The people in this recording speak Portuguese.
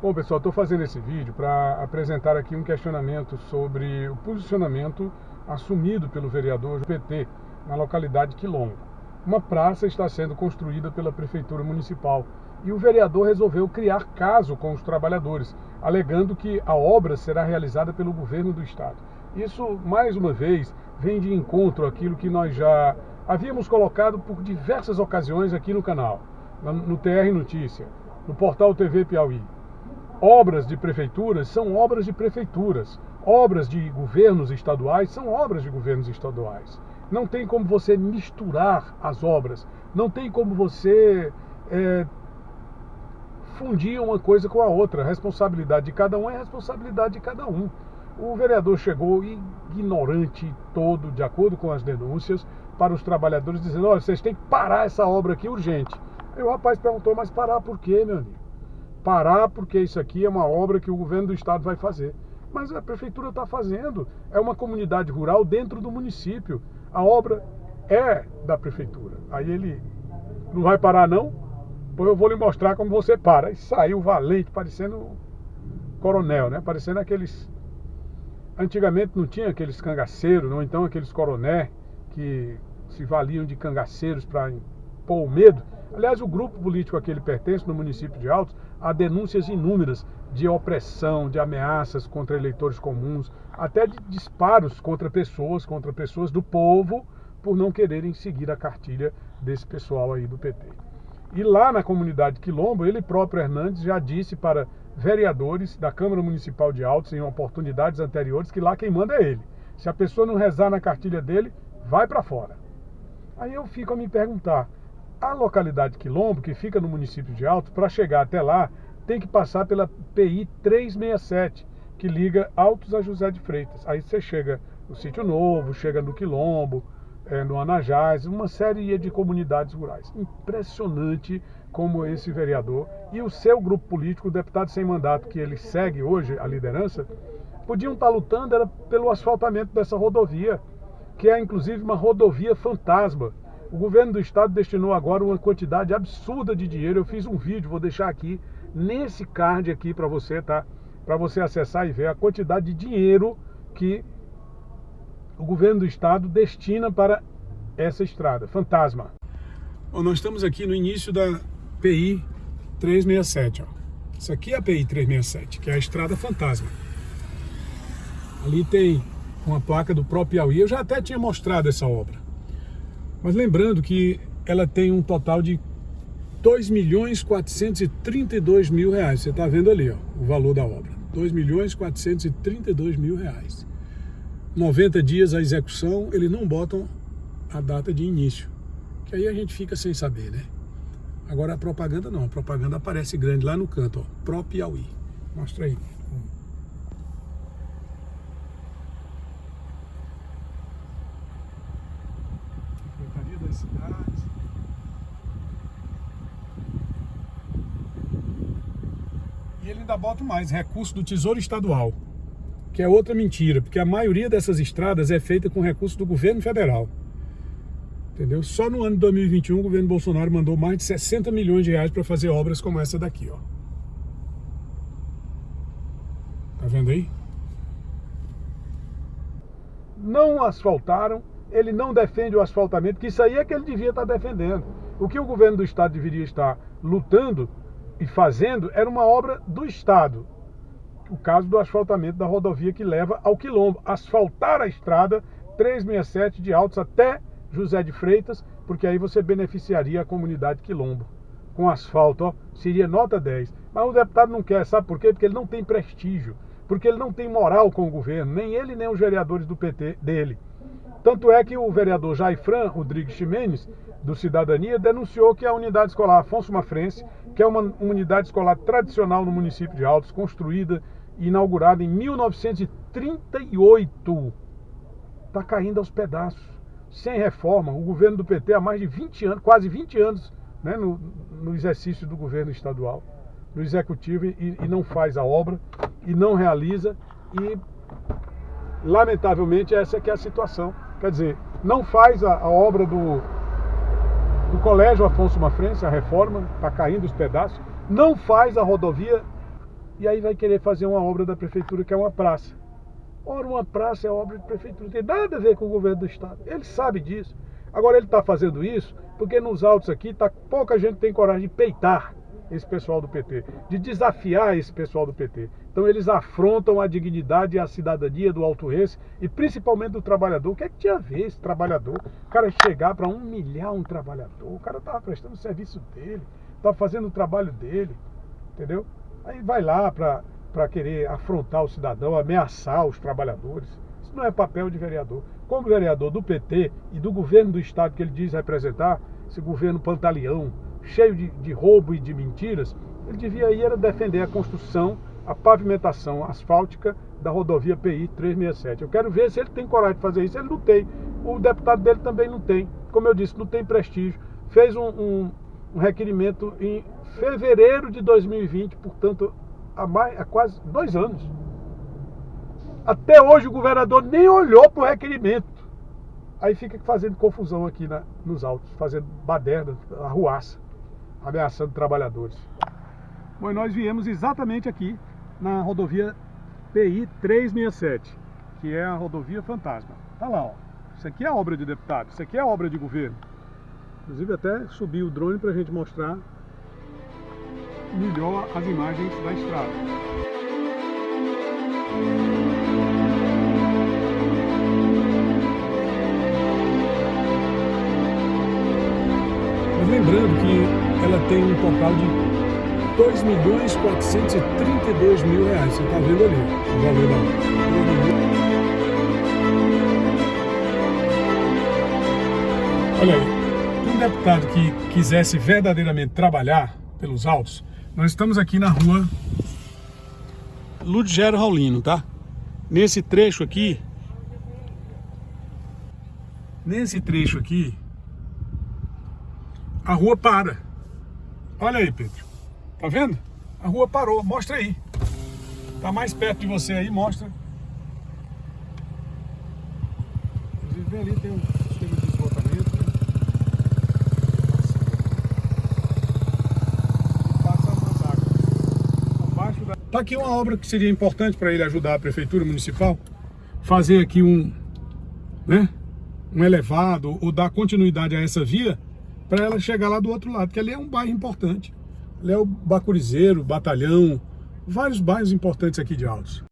Bom pessoal, estou fazendo esse vídeo para apresentar aqui um questionamento sobre o posicionamento assumido pelo vereador do PT na localidade Quilombo. Uma praça está sendo construída pela Prefeitura Municipal e o vereador resolveu criar caso com os trabalhadores, alegando que a obra será realizada pelo governo do estado. Isso, mais uma vez, vem de encontro àquilo que nós já havíamos colocado por diversas ocasiões aqui no canal, no TR Notícia, no portal TV Piauí obras de prefeituras são obras de prefeituras, obras de governos estaduais são obras de governos estaduais. Não tem como você misturar as obras, não tem como você é, fundir uma coisa com a outra. A responsabilidade de cada um é responsabilidade de cada um. O vereador chegou ignorante todo, de acordo com as denúncias, para os trabalhadores, dizendo: olha, vocês têm que parar essa obra aqui urgente. Aí o rapaz perguntou: mas parar por quê, meu amigo? Parar porque isso aqui é uma obra que o governo do estado vai fazer. Mas a prefeitura está fazendo, é uma comunidade rural dentro do município. A obra é da prefeitura. Aí ele não vai parar não? Pois eu vou lhe mostrar como você para. E saiu valente, parecendo coronel, né? Parecendo aqueles... Antigamente não tinha aqueles cangaceiros, não então aqueles coroné que se valiam de cangaceiros para impor o medo. Aliás, o grupo político a que ele pertence, no município de Altos, há denúncias inúmeras de opressão, de ameaças contra eleitores comuns, até de disparos contra pessoas, contra pessoas do povo, por não quererem seguir a cartilha desse pessoal aí do PT. E lá na comunidade Quilombo, ele próprio, Hernandes, já disse para vereadores da Câmara Municipal de Altos, em oportunidades anteriores, que lá quem manda é ele. Se a pessoa não rezar na cartilha dele, vai para fora. Aí eu fico a me perguntar, a localidade Quilombo, que fica no município de Alto, para chegar até lá, tem que passar pela PI 367, que liga Altos a José de Freitas. Aí você chega no Sítio Novo, chega no Quilombo, é, no Anajás, uma série de comunidades rurais. Impressionante como esse vereador e o seu grupo político, o deputado sem mandato que ele segue hoje, a liderança, podiam estar lutando era pelo asfaltamento dessa rodovia, que é inclusive uma rodovia fantasma o governo do estado destinou agora uma quantidade absurda de dinheiro. Eu fiz um vídeo, vou deixar aqui nesse card aqui para você, tá? Para você acessar e ver a quantidade de dinheiro que o governo do estado destina para essa estrada, fantasma. Bom, nós estamos aqui no início da PI 367, ó. Isso aqui é a PI 367, que é a estrada fantasma. Ali tem uma placa do próprio Piauí. Eu já até tinha mostrado essa obra. Mas lembrando que ela tem um total de 2 milhões 432 mil reais. Você está vendo ali ó, o valor da obra. 2 milhões 432 mil reais. 90 dias a execução, eles não botam a data de início. Que aí a gente fica sem saber, né? Agora a propaganda não, a propaganda aparece grande lá no canto, ó, Pro Piauí. Mostra aí. Ele ainda bota mais, recurso do Tesouro Estadual, que é outra mentira, porque a maioria dessas estradas é feita com recurso do governo federal. Entendeu? Só no ano de 2021 o governo Bolsonaro mandou mais de 60 milhões de reais para fazer obras como essa daqui, ó. Tá vendo aí? Não asfaltaram ele não defende o asfaltamento, que isso aí é que ele devia estar defendendo. O que o governo do estado deveria estar lutando e fazendo era uma obra do estado. O caso do asfaltamento da rodovia que leva ao Quilombo. Asfaltar a estrada 367 de Altos até José de Freitas, porque aí você beneficiaria a comunidade Quilombo. Com asfalto, ó, seria nota 10. Mas o deputado não quer, sabe por quê? Porque ele não tem prestígio, porque ele não tem moral com o governo, nem ele nem os vereadores do PT dele. Tanto é que o vereador Jaifran Rodrigues Ximenes, do Cidadania, denunciou que a unidade escolar Afonso Mafrense, que é uma unidade escolar tradicional no município de Altos, construída e inaugurada em 1938, está caindo aos pedaços, sem reforma. O governo do PT há mais de 20 anos, quase 20 anos, né, no, no exercício do governo estadual, no executivo, e, e não faz a obra, e não realiza, e lamentavelmente essa é que é a situação. Quer dizer, não faz a, a obra do, do Colégio Afonso Mafrense, a reforma, está caindo os pedaços, não faz a rodovia e aí vai querer fazer uma obra da prefeitura que é uma praça. Ora, uma praça é obra de prefeitura, não tem nada a ver com o governo do estado. Ele sabe disso. Agora ele está fazendo isso porque nos autos aqui tá, pouca gente tem coragem de peitar esse pessoal do PT, de desafiar esse pessoal do PT. Então eles afrontam a dignidade e a cidadania do Alto Rense e principalmente do trabalhador. O que é que tinha a ver esse trabalhador? O cara chegar para humilhar um trabalhador, o cara estava prestando o serviço dele, estava fazendo o trabalho dele, entendeu? Aí vai lá para querer afrontar o cidadão, ameaçar os trabalhadores. Isso não é papel de vereador. Como vereador do PT e do governo do estado que ele diz representar, esse governo pantaleão, cheio de, de roubo e de mentiras, ele devia ir defender a construção, a pavimentação asfáltica da rodovia PI 367. Eu quero ver se ele tem coragem de fazer isso. Ele não tem. O deputado dele também não tem. Como eu disse, não tem prestígio. Fez um, um, um requerimento em fevereiro de 2020, portanto, há, mais, há quase dois anos. Até hoje o governador nem olhou para o requerimento. Aí fica fazendo confusão aqui na, nos autos, fazendo baderna, arruaça ameaçando trabalhadores. Bom, nós viemos exatamente aqui na rodovia PI 367, que é a rodovia fantasma. Tá lá, ó. Isso aqui é obra de deputado, isso aqui é obra de governo. Inclusive até subi o drone para a gente mostrar melhor as imagens da estrada. Lembrando que ela tem um total de 2 milhões 432 mil reais. Você está vendo ali o valor da Olha aí, um deputado que quisesse verdadeiramente trabalhar pelos autos, nós estamos aqui na rua Ludgero Raulino, tá? Nesse trecho aqui, nesse trecho aqui, a rua para. Olha aí, Pedro. Tá vendo? A rua parou. Mostra aí. Tá mais perto de você aí, mostra. Inclusive, ali tem um sistema de esgotamento. Né? Tá aqui uma obra que seria importante para ele ajudar a prefeitura municipal. Fazer aqui um, né, um elevado ou dar continuidade a essa via para ela chegar lá do outro lado, que ali é um bairro importante. Ali é o Bacurizeiro, Batalhão, vários bairros importantes aqui de Altos.